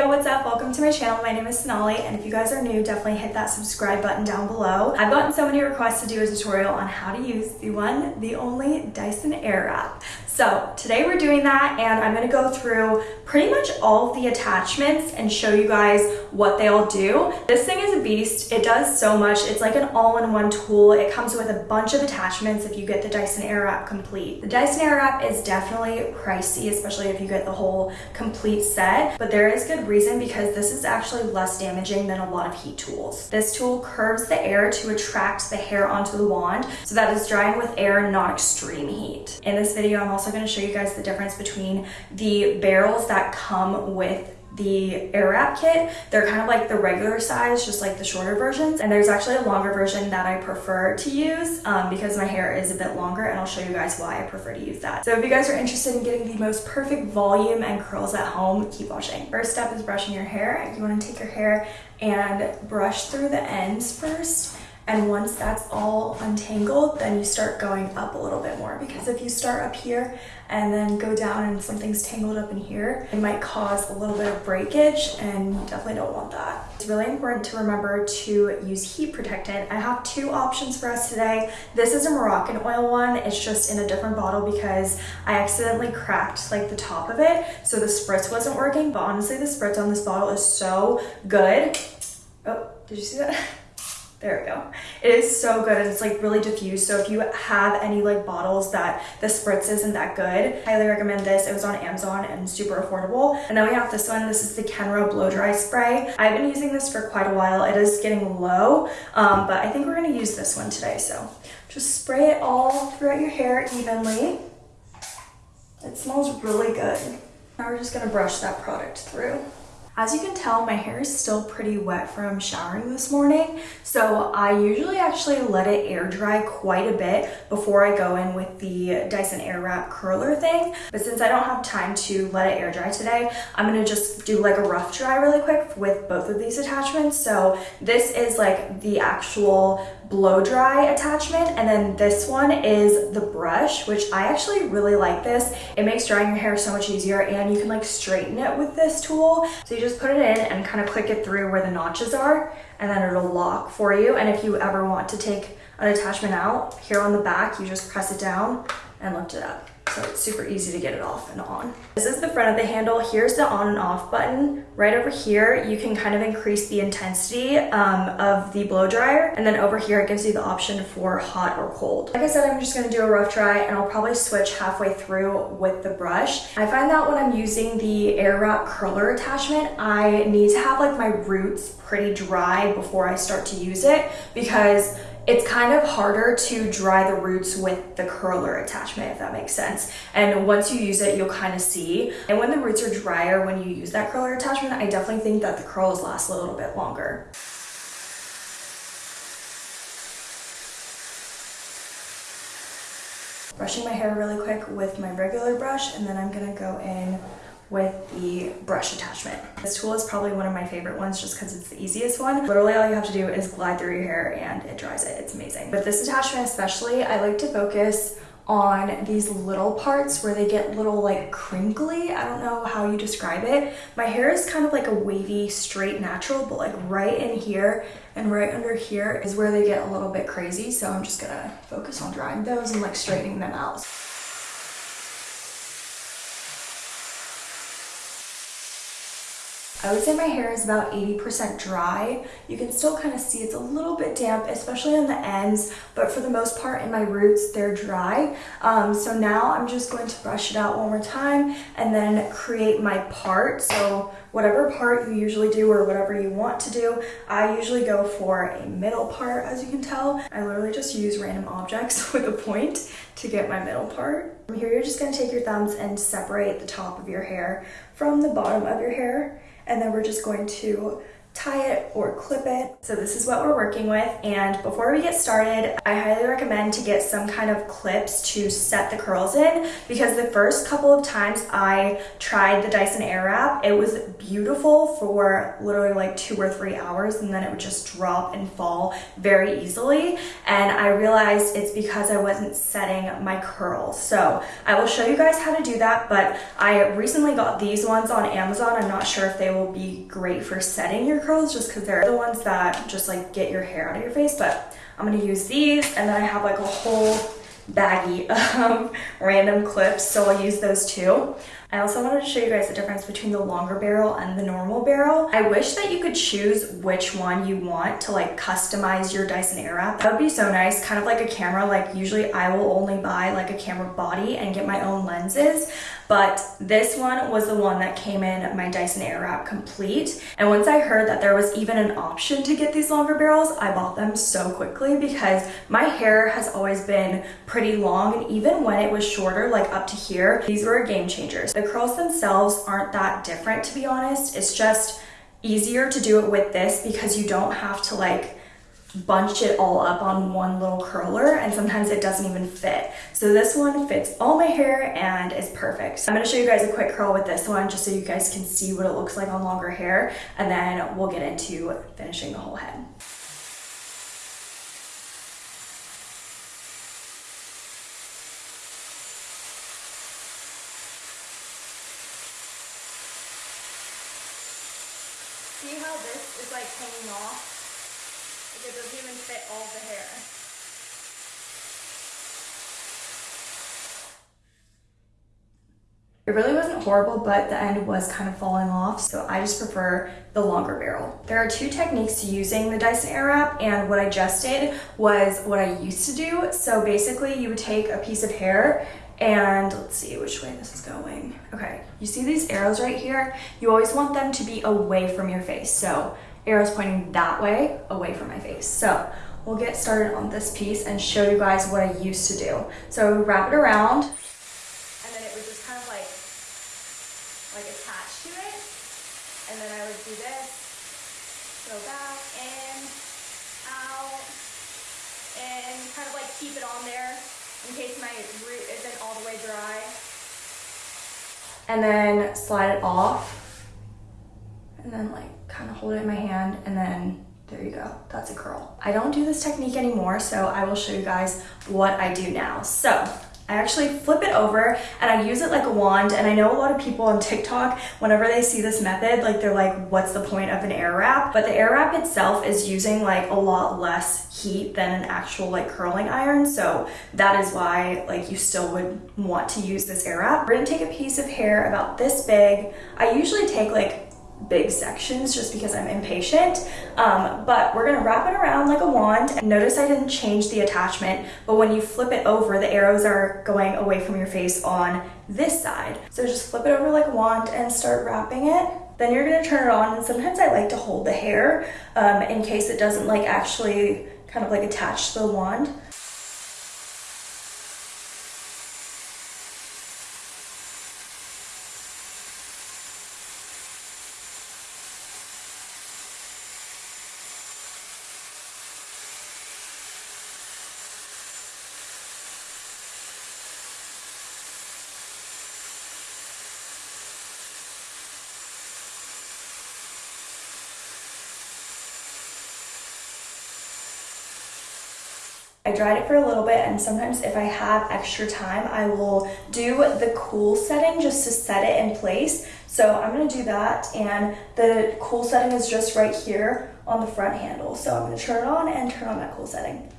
yo, what's up? Welcome to my channel. My name is Sonali, and if you guys are new, definitely hit that subscribe button down below. I've gotten so many requests to do a tutorial on how to use the one, the only Dyson Airwrap. So today we're doing that, and I'm gonna go through pretty much all the attachments and show you guys what they all do. This thing is a beast. It does so much. It's like an all-in-one tool. It comes with a bunch of attachments if you get the Dyson Airwrap complete. The Dyson Airwrap is definitely pricey, especially if you get the whole complete set, but there is good reason because this is actually less damaging than a lot of heat tools. This tool curves the air to attract the hair onto the wand so that it's drying with air, not extreme heat. In this video, I'm also gonna show you guys the difference between the barrels that come with the air Airwrap kit. They're kind of like the regular size, just like the shorter versions. And there's actually a longer version that I prefer to use um, because my hair is a bit longer and I'll show you guys why I prefer to use that. So if you guys are interested in getting the most perfect volume and curls at home, keep watching. First step is brushing your hair. You wanna take your hair and brush through the ends first and once that's all untangled, then you start going up a little bit more because if you start up here and then go down and something's tangled up in here, it might cause a little bit of breakage and you definitely don't want that. It's really important to remember to use heat protectant. I have two options for us today. This is a Moroccan oil one. It's just in a different bottle because I accidentally cracked like the top of it. So the spritz wasn't working, but honestly the spritz on this bottle is so good. Oh, did you see that? There we go. It is so good and it's like really diffused. So if you have any like bottles that the spritz isn't that good, highly recommend this. It was on Amazon and super affordable. And then we have this one. This is the Kenra Blow Dry Spray. I've been using this for quite a while. It is getting low, um, but I think we're gonna use this one today. So just spray it all throughout your hair evenly. It smells really good. Now we're just gonna brush that product through. As you can tell, my hair is still pretty wet from showering this morning, so I usually actually let it air dry quite a bit before I go in with the Dyson Airwrap curler thing. But since I don't have time to let it air dry today, I'm gonna just do like a rough dry really quick with both of these attachments. So this is like the actual blow dry attachment and then this one is the brush which I actually really like this it makes drying your hair so much easier and you can like straighten it with this tool so you just put it in and kind of click it through where the notches are and then it'll lock for you. And if you ever want to take an attachment out here on the back you just press it down and lift it up so it's super easy to get it off and on. This is the front of the handle. Here's the on and off button. Right over here, you can kind of increase the intensity um, of the blow dryer. And then over here, it gives you the option for hot or cold. Like I said, I'm just gonna do a rough dry and I'll probably switch halfway through with the brush. I find that when I'm using the Airwrap curler attachment, I need to have like my roots pretty dry before I start to use it because it's kind of harder to dry the roots with the curler attachment, if that makes sense. And once you use it, you'll kind of see. And when the roots are drier, when you use that curler attachment, I definitely think that the curls last a little bit longer. Brushing my hair really quick with my regular brush, and then I'm gonna go in with the brush attachment. This tool is probably one of my favorite ones just because it's the easiest one. Literally all you have to do is glide through your hair and it dries it. It's amazing. But this attachment especially, I like to focus on these little parts where they get little like crinkly. I don't know how you describe it. My hair is kind of like a wavy, straight, natural, but like right in here and right under here is where they get a little bit crazy. So I'm just gonna focus on drying those and like straightening them out. I would say my hair is about 80% dry. You can still kind of see it's a little bit damp, especially on the ends, but for the most part in my roots, they're dry. Um, so now I'm just going to brush it out one more time and then create my part. So whatever part you usually do or whatever you want to do, I usually go for a middle part, as you can tell. I literally just use random objects with a point to get my middle part. From here, you're just gonna take your thumbs and separate the top of your hair from the bottom of your hair and then we're just going to tie it or clip it. So this is what we're working with. And before we get started, I highly recommend to get some kind of clips to set the curls in because the first couple of times I tried the Dyson Airwrap, it was beautiful for literally like two or three hours and then it would just drop and fall very easily. And I realized it's because I wasn't setting my curls. So I will show you guys how to do that, but I recently got these ones on Amazon. I'm not sure if they will be great for setting your curls just because they're the ones that just like get your hair out of your face. But I'm gonna use these and then I have like a whole baggie of random clips. So I'll use those too. I also wanted to show you guys the difference between the longer barrel and the normal barrel. I wish that you could choose which one you want to like customize your Dyson Airwrap. That would be so nice, kind of like a camera. Like usually I will only buy like a camera body and get my own lenses, but this one was the one that came in my Dyson Airwrap complete. And once I heard that there was even an option to get these longer barrels, I bought them so quickly because my hair has always been pretty long and even when it was shorter, like up to here, these were a game changers. The curls themselves aren't that different to be honest. It's just easier to do it with this because you don't have to like bunch it all up on one little curler and sometimes it doesn't even fit. So this one fits all my hair and is perfect. I'm gonna show you guys a quick curl with this one just so you guys can see what it looks like on longer hair and then we'll get into finishing the whole head. See how this is like hanging off? It doesn't even fit all the hair. It really wasn't horrible, but the end was kind of falling off, so I just prefer the longer barrel. There are two techniques to using the Dyson Airwrap, and what I just did was what I used to do. So basically, you would take a piece of hair and let's see which way this is going. Okay, you see these arrows right here? You always want them to be away from your face. So arrows pointing that way, away from my face. So we'll get started on this piece and show you guys what I used to do. So wrap it around and then it would just kind of like, like attach to it. And then I would do this, go back, in, out, and kind of like keep it on there in case my root isn't all the way dry. And then slide it off and then like hold it in my hand and then there you go, that's a curl. I don't do this technique anymore, so I will show you guys what I do now. So I actually flip it over and I use it like a wand. And I know a lot of people on TikTok, whenever they see this method, like they're like, what's the point of an air wrap? But the air wrap itself is using like a lot less heat than an actual like curling iron. So that is why like you still would want to use this air wrap. We're gonna take a piece of hair about this big. I usually take like big sections just because I'm impatient. Um, but we're gonna wrap it around like a wand. Notice I didn't change the attachment, but when you flip it over, the arrows are going away from your face on this side. So just flip it over like a wand and start wrapping it. Then you're gonna turn it on, and sometimes I like to hold the hair um, in case it doesn't like actually kind of like attach to the wand. I dried it for a little bit and sometimes if I have extra time, I will do the cool setting just to set it in place. So I'm gonna do that and the cool setting is just right here on the front handle. So I'm gonna turn it on and turn on that cool setting.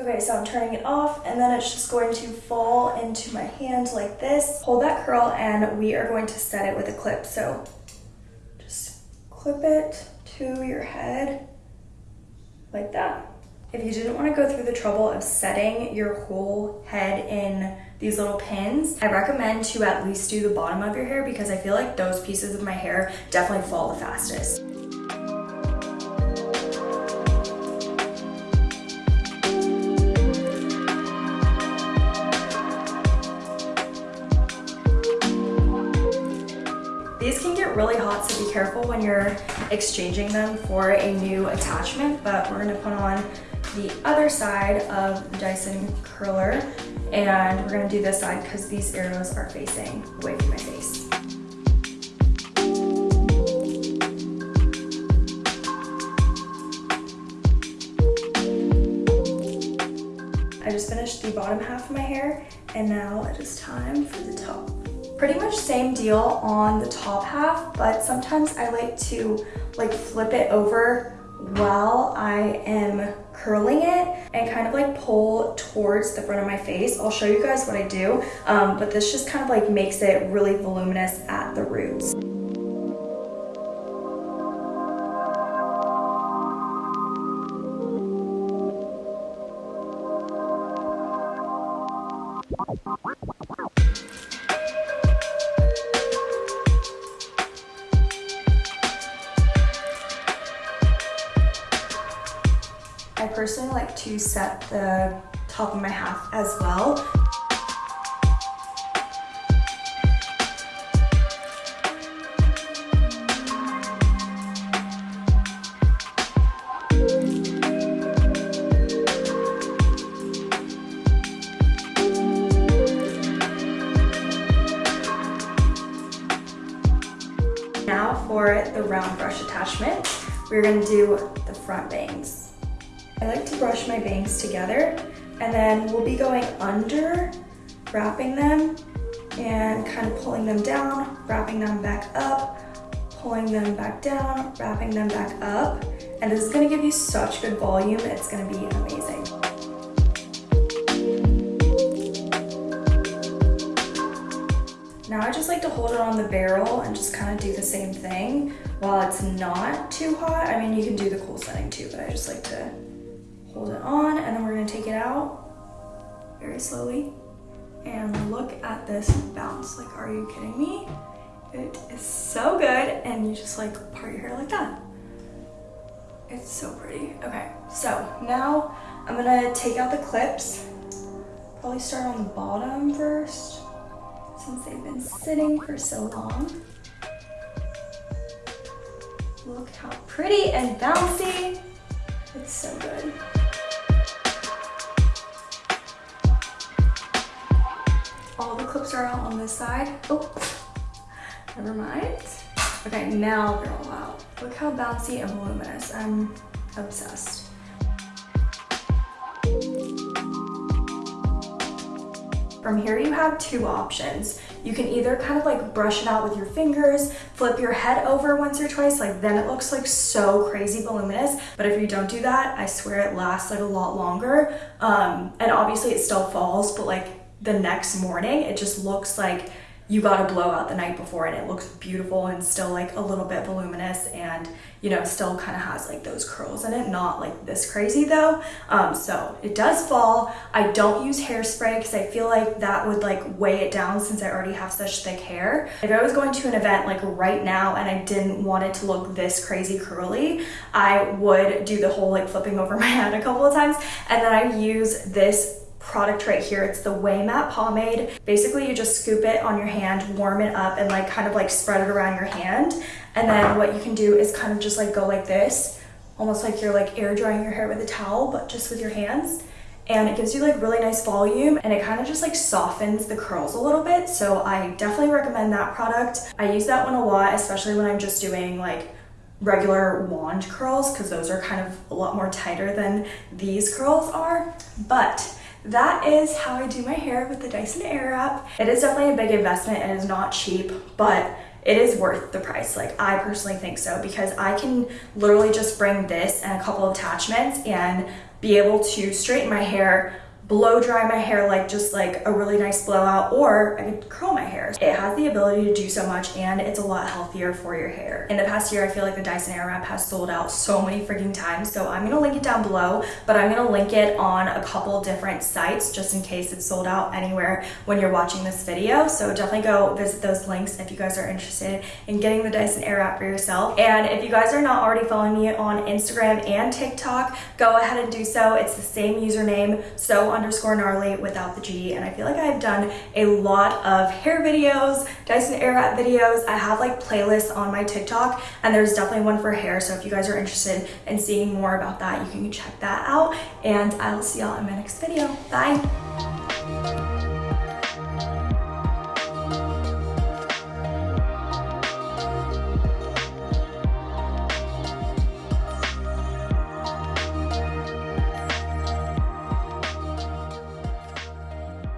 Okay, so I'm turning it off and then it's just going to fall into my hand like this. Hold that curl and we are going to set it with a clip. So just clip it to your head like that. If you didn't want to go through the trouble of setting your whole head in these little pins, I recommend to at least do the bottom of your hair because I feel like those pieces of my hair definitely fall the fastest. Exchanging them for a new attachment, but we're gonna put on the other side of the Dyson curler and we're gonna do this side because these arrows are facing away from my face. I just finished the bottom half of my hair and now it is time for the top. Pretty much same deal on the top half, but sometimes I like to like flip it over while I am curling it and kind of like pull towards the front of my face. I'll show you guys what I do, um, but this just kind of like makes it really voluminous at the roots. To set the top of my half as well. Now for the round brush attachment, we're gonna do brush my bangs together and then we'll be going under, wrapping them and kind of pulling them down, wrapping them back up, pulling them back down, wrapping them back up. And this is gonna give you such good volume, it's gonna be amazing. Now I just like to hold it on the barrel and just kind of do the same thing while it's not too hot. I mean, you can do the cool setting too, but I just like to hold it on, and then we're gonna take it out very slowly. And look at this bounce. Like, are you kidding me? It is so good, and you just like part your hair like that. It's so pretty. Okay, so now I'm gonna take out the clips. Probably start on the bottom first, since they've been sitting for so long. Look how pretty and bouncy. It's so good. All clips are out on this side. Oh, never mind. Okay, now they're all out. Look how bouncy and voluminous. I'm obsessed. From here you have two options. You can either kind of like brush it out with your fingers, flip your head over once or twice, like then it looks like so crazy voluminous. But if you don't do that, I swear it lasts like a lot longer. Um, and obviously it still falls, but like the next morning, it just looks like you got a blowout the night before and it looks beautiful and still like a little bit voluminous and you know still kind of has like those curls in it not like this crazy though. Um, so it does fall. I don't use hairspray because I feel like that would like weigh it down since I already have such thick hair. If I was going to an event like right now and I didn't want it to look this crazy curly I would do the whole like flipping over my head a couple of times. And then I use this product right here. It's the Ouai Matte Pomade. Basically, you just scoop it on your hand, warm it up, and like kind of like spread it around your hand. And then what you can do is kind of just like go like this, almost like you're like air drying your hair with a towel, but just with your hands. And it gives you like really nice volume and it kind of just like softens the curls a little bit. So I definitely recommend that product. I use that one a lot, especially when I'm just doing like regular wand curls because those are kind of a lot more tighter than these curls are. But that is how I do my hair with the Dyson Airwrap. It is definitely a big investment and is not cheap, but it is worth the price. Like I personally think so because I can literally just bring this and a couple of attachments and be able to straighten my hair blow dry my hair like just like a really nice blowout or I could curl my hair. It has the ability to do so much and it's a lot healthier for your hair. In the past year, I feel like the Dyson Airwrap has sold out so many freaking times. So I'm gonna link it down below, but I'm gonna link it on a couple different sites just in case it's sold out anywhere when you're watching this video. So definitely go visit those links if you guys are interested in getting the Dyson Airwrap for yourself. And if you guys are not already following me on Instagram and TikTok, go ahead and do so. It's the same username. So on underscore gnarly without the G. And I feel like I've done a lot of hair videos, Dyson Airwrap videos. I have like playlists on my TikTok and there's definitely one for hair. So if you guys are interested in seeing more about that, you can check that out. And I will see y'all in my next video. Bye.